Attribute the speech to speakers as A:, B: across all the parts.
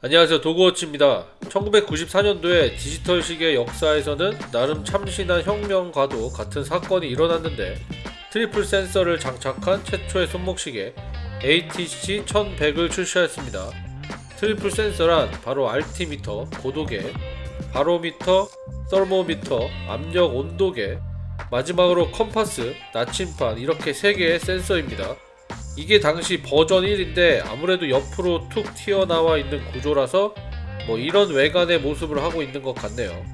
A: 안녕하세요. 도그워치입니다. 1994년도에 디지털 시계 역사에서는 나름 참신한 혁명과도 같은 사건이 일어났는데 triple 센서를 장착한 최초의 손목시계 ATC 1100을 출시하였습니다. triple 센서란 바로 altimeter, 고도계, barometer, thermometer, 압력 온도계, 마지막으로 컴파스, 나침판 이렇게 3개의 센서입니다 이게 당시 버전 1인데 아무래도 옆으로 툭 튀어나와 있는 구조라서 뭐 이런 외관의 모습을 하고 있는 것 같네요.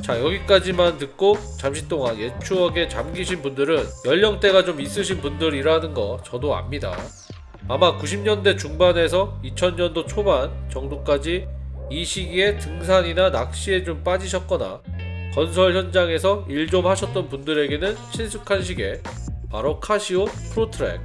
A: 자 여기까지만 듣고 잠시 동안 옛 추억에 잠기신 분들은 연령대가 좀 있으신 분들이라는 거 저도 압니다. 아마 90년대 중반에서 2000년도 초반 정도까지 이 시기에 등산이나 낚시에 좀 빠지셨거나 건설 현장에서 일 좀 하셨던 분들에게는 친숙한 시계 바로 카시오 프로트랙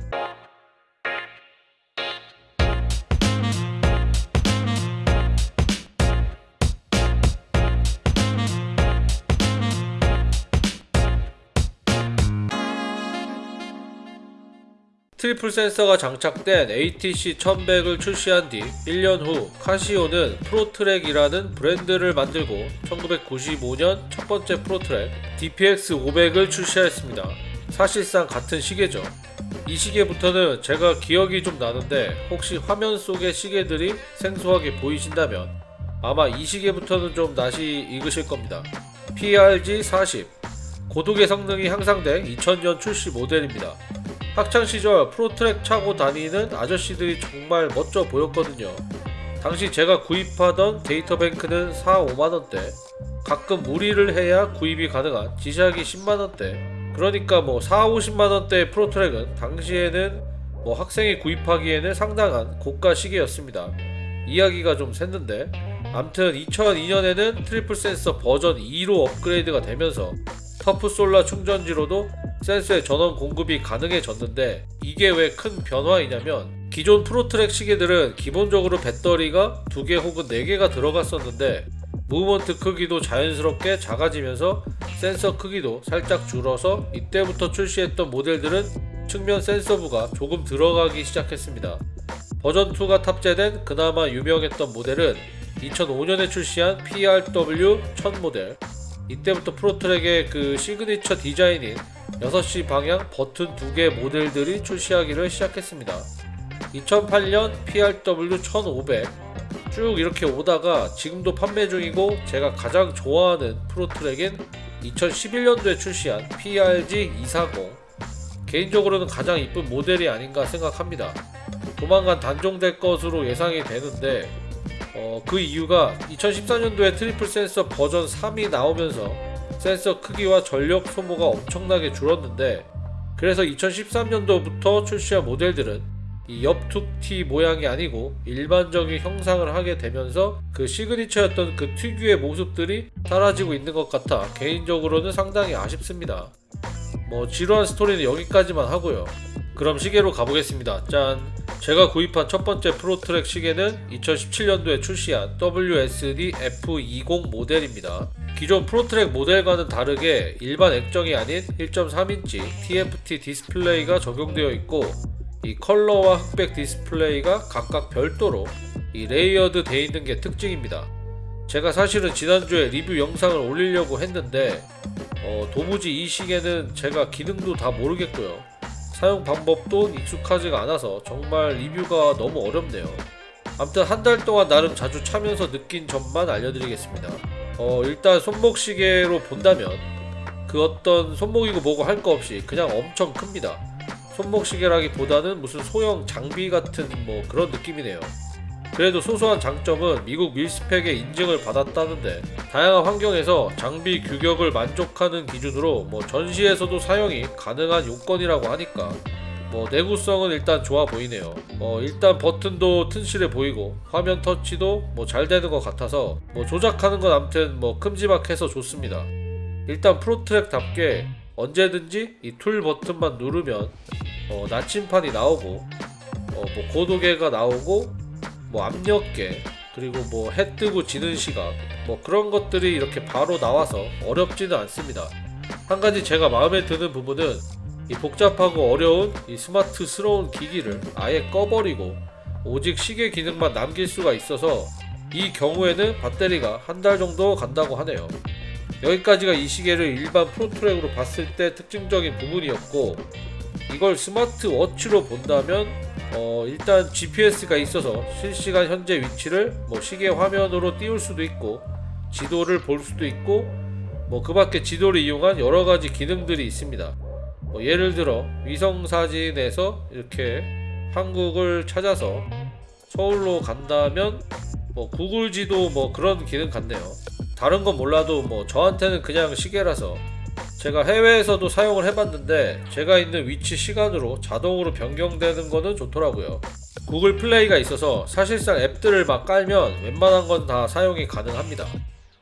A: triple 센서가 장착된 ATC 1100을 출시한 뒤 1년 후 카시오는 프로트랙이라는 브랜드를 만들고 1995년 첫 번째 프로트랙 DPX 500을 출시하였습니다. 사실상 같은 시계죠. 이 시계부터는 제가 기억이 좀 나는데 혹시 화면 속의 시계들이 생소하게 보이신다면 아마 이 시계부터는 좀 낯이 익으실 겁니다. PRG 40 고도계 성능이 향상된 2000년 출시 모델입니다. 학창시절 프로트랙 차고 다니는 아저씨들이 정말 멋져 보였거든요. 당시 제가 구입하던 데이터뱅크는 4, 5만원대 가끔 무리를 해야 구입이 가능한 지샥이 10만원대 그러니까 뭐 4, 50만원대의 프로트랙은 당시에는 뭐 학생이 구입하기에는 상당한 고가 시계였습니다. 이야기가 좀 샜는데 암튼 2002년에는 triple 센서 버전 2로 업그레이드가 되면서 Tough Solar 충전지로도 센서의 전원 공급이 가능해졌는데 이게 왜 큰 변화이냐면 기존 프로트랙 시계들은 기본적으로 배터리가 2개 혹은 4개가 들어갔었는데 무브먼트 크기도 자연스럽게 작아지면서 센서 크기도 살짝 줄어서 이때부터 출시했던 모델들은 측면 센서부가 조금 들어가기 시작했습니다. 버전2가 탑재된 그나마 유명했던 모델은 2005년에 출시한 PRW 1000 모델 이때부터 프로트랙의 그 시그니처 디자인인 6시 방향 버튼 2개 모델들이 출시하기를 시작했습니다. 2008년 PRW 1500 쭉 이렇게 오다가 지금도 판매 중이고 제가 가장 좋아하는 프로트랙인 2011년도에 출시한 PRG 240 개인적으로는 가장 이쁜 모델이 아닌가 생각합니다. 조만간 단종될 것으로 예상이 되는데 어, 그 이유가 2014년도에 triple 센서 버전 3이 나오면서 센서 크기와 전력 소모가 엄청나게 줄었는데 그래서 2013년도부터 출시한 모델들은 이 옆툭티 모양이 아니고 일반적인 형상을 하게 되면서 그 시그니처였던 그 특유의 모습들이 사라지고 있는 것 같아 개인적으로는 상당히 아쉽습니다. 뭐 지루한 스토리는 여기까지만 하고요. 그럼 시계로 가보겠습니다. 짠! 제가 구입한 첫 번째 프로트랙 시계는 2017년도에 출시한 WSD F20 모델입니다. 기존 프로트랙 모델과는 다르게 일반 액정이 아닌 1.3인치 TFT 디스플레이가 적용되어 있고 이 컬러와 흑백 디스플레이가 각각 별도로 이 layered 되어 있는 게 특징입니다. 제가 사실은 지난주에 리뷰 영상을 올리려고 했는데 어, 도무지 이 시계는 제가 기능도 다 모르겠고요. 사용 방법도 익숙하지가 않아서 정말 리뷰가 너무 어렵네요. 아무튼 한 달 동안 나름 자주 차면서 느낀 점만 알려드리겠습니다. 어, 일단 손목시계로 본다면 그 어떤 손목이고 뭐고 할 거 없이 그냥 엄청 큽니다. 손목시계라기보다는 무슨 소형 장비 같은 뭐 그런 느낌이네요. 그래도 소소한 장점은 미국 밀스펙의 인증을 받았다는데 다양한 환경에서 장비 규격을 만족하는 기준으로 뭐 전시에서도 사용이 가능한 요건이라고 하니까 뭐 내구성은 일단 좋아 보이네요. 어 일단 버튼도 튼실해 보이고 화면 터치도 뭐 잘 되는 것 같아서 뭐 조작하는 건 암튼 뭐 큼지막해서 좋습니다. 일단 프로트랙답게 언제든지 이 툴 버튼만 누르면 어 나침판이 나오고 어 뭐 고도계가 나오고 뭐 압력계 그리고 뭐 해 뜨고 지는 시각 뭐 그런 것들이 이렇게 바로 나와서 어렵지는 않습니다. 한 가지 제가 마음에 드는 부분은 이 복잡하고 어려운 이 스마트스러운 기기를 아예 꺼버리고 오직 시계 기능만 남길 수가 있어서 이 경우에는 배터리가 한 달 정도 간다고 하네요. 여기까지가 이 시계를 일반 프로트랙으로 봤을 때 특징적인 부분이었고 이걸 스마트워치로 본다면 어, 일단 GPS가 있어서 실시간 현재 위치를 뭐 시계 화면으로 띄울 수도 있고 지도를 볼 수도 있고 뭐 그 밖에 지도를 이용한 여러 가지 기능들이 있습니다. 뭐 예를 들어 위성 사진에서 이렇게 한국을 찾아서 서울로 간다면 뭐 구글 지도 뭐 그런 기능 같네요. 다른 건 몰라도 뭐 저한테는 그냥 시계라서 제가 해외에서도 사용을 해봤는데 제가 있는 위치 시간으로 자동으로 변경되는 거는 좋더라고요. 구글 플레이가 있어서 사실상 앱들을 막 깔면 웬만한 건 다 사용이 가능합니다.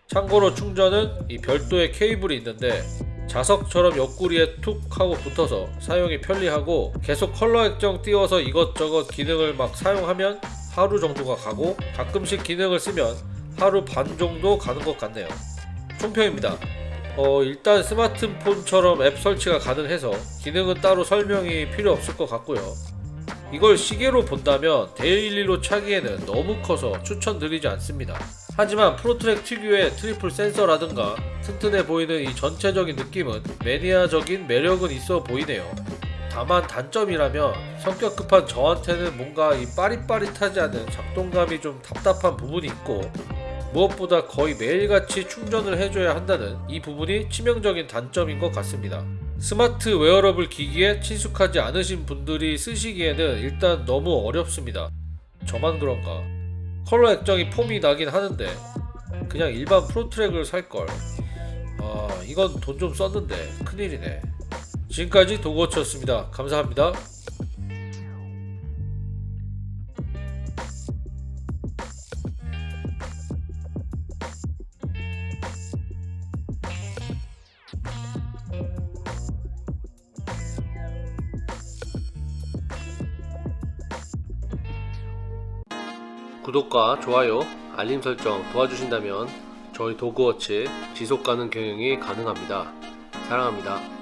A: 참고로 충전은 이 별도의 케이블이 있는데 자석처럼 옆구리에 툭 하고 붙어서 사용이 편리하고 계속 컬러 액정 띄워서 이것저것 기능을 막 사용하면 하루 정도가 가고 가끔씩 기능을 쓰면 하루 반 정도 가는 것 같네요. 총평입니다. 어, 일단 스마트폰처럼 앱 설치가 가능해서 기능은 따로 설명이 필요 없을 것 같고요. 이걸 시계로 본다면 daily로 차기에는 너무 커서 추천드리지 않습니다. 하지만 프로트랙 특유의 triple 센서라든가 튼튼해 보이는 이 전체적인 느낌은 매니아적인 매력은 있어 보이네요. 다만 단점이라면 성격 급한 저한테는 뭔가 이 빠릿빠릿하지 않은 작동감이 좀 답답한 부분이 있고 무엇보다 거의 매일같이 충전을 해줘야 한다는 이 부분이 치명적인 단점인 것 같습니다. smart wearable 기기에 친숙하지 않으신 분들이 쓰시기에는 일단 너무 어렵습니다. 저만 그런가? 컬러 액정이 폼이 나긴 하는데 그냥 일반 프로트랙을 살걸. 아 이건 돈 좀 썼는데 큰일이네. 지금까지 도그워치였습니다. 감사합니다. 구독과 좋아요, 알림 설정 도와주신다면 저희 도그워치 지속 가능 경영이 가능합니다. 사랑합니다.